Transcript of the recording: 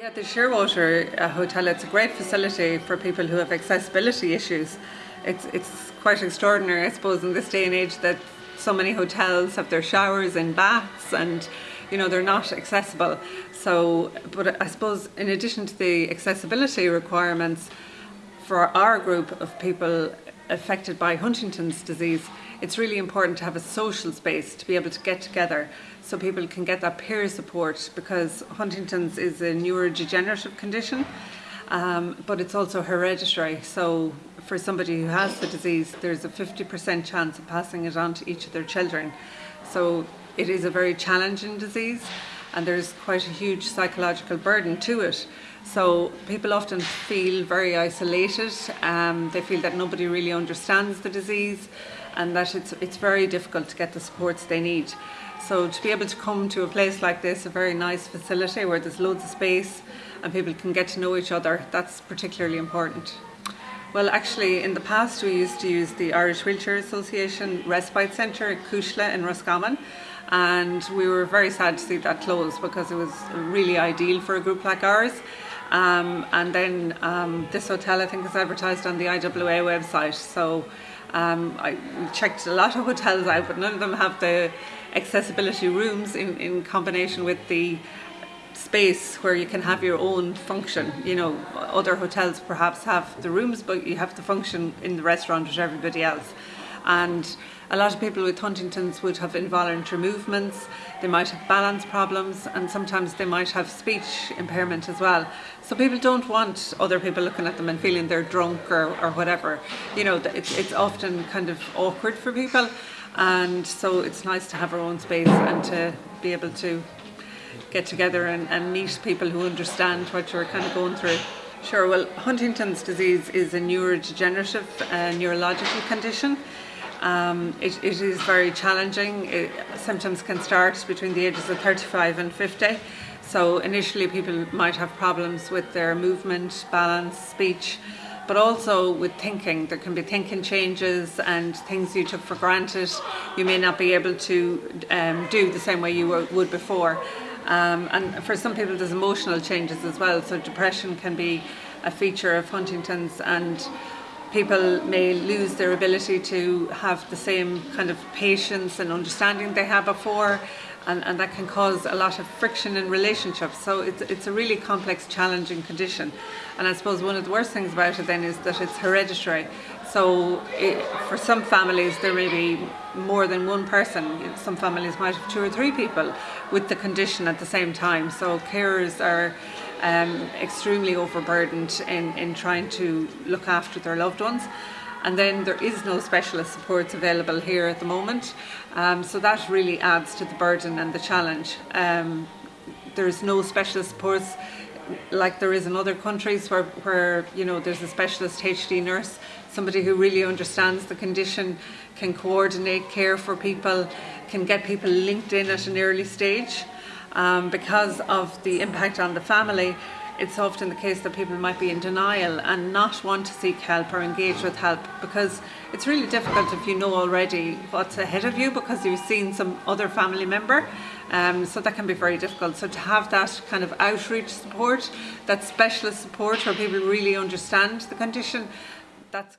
Yeah, the Shearwater uh, Hotel, it's a great facility for people who have accessibility issues. It's, it's quite extraordinary, I suppose, in this day and age that so many hotels have their showers and baths and you know they're not accessible so but I suppose in addition to the accessibility requirements for our group of people affected by Huntington's disease, it's really important to have a social space to be able to get together so people can get that peer support because Huntington's is a neurodegenerative condition um, but it's also hereditary. So for somebody who has the disease there's a 50% chance of passing it on to each of their children. So it is a very challenging disease and there's quite a huge psychological burden to it. So people often feel very isolated, um, they feel that nobody really understands the disease and that it's, it's very difficult to get the supports they need. So to be able to come to a place like this, a very nice facility where there's loads of space and people can get to know each other, that's particularly important. Well, actually, in the past, we used to use the Irish Wheelchair Association Respite Centre at Cuisle in Roscommon, and we were very sad to see that close because it was really ideal for a group like ours. Um, and then um, this hotel, I think, is advertised on the IWA website. So um, I checked a lot of hotels out, but none of them have the accessibility rooms in, in combination with the space where you can have your own function. You know, other hotels perhaps have the rooms, but you have to function in the restaurant with everybody else. And a lot of people with Huntington's would have involuntary movements, they might have balance problems, and sometimes they might have speech impairment as well. So people don't want other people looking at them and feeling they're drunk or, or whatever. You know, it's, it's often kind of awkward for people, and so it's nice to have our own space and to be able to get together and, and meet people who understand what you're kind of going through. Sure, well, Huntington's disease is a neurodegenerative uh, neurological condition. Um, it, it is very challenging. It, symptoms can start between the ages of 35 and 50. So initially people might have problems with their movement, balance, speech, but also with thinking. There can be thinking changes and things you took for granted you may not be able to um, do the same way you were, would before. Um, and for some people there's emotional changes as well, so depression can be a feature of Huntington's and people may lose their ability to have the same kind of patience and understanding they had before and, and that can cause a lot of friction in relationships. So it's, it's a really complex challenging condition. And I suppose one of the worst things about it then is that it's hereditary. So it, for some families there may be more than one person. Some families might have two or three people with the condition at the same time. So carers are um, extremely overburdened in, in trying to look after their loved ones. And then there is no specialist supports available here at the moment. Um, so that really adds to the burden and the challenge. Um, there's no specialist supports like there is in other countries where, where you know there's a specialist HD nurse, somebody who really understands the condition, can coordinate care for people, can get people linked in at an early stage um, because of the impact on the family it's often the case that people might be in denial and not want to seek help or engage with help because it's really difficult if you know already what's ahead of you because you've seen some other family member. Um, so that can be very difficult. So to have that kind of outreach support that specialist support where people really understand the condition that's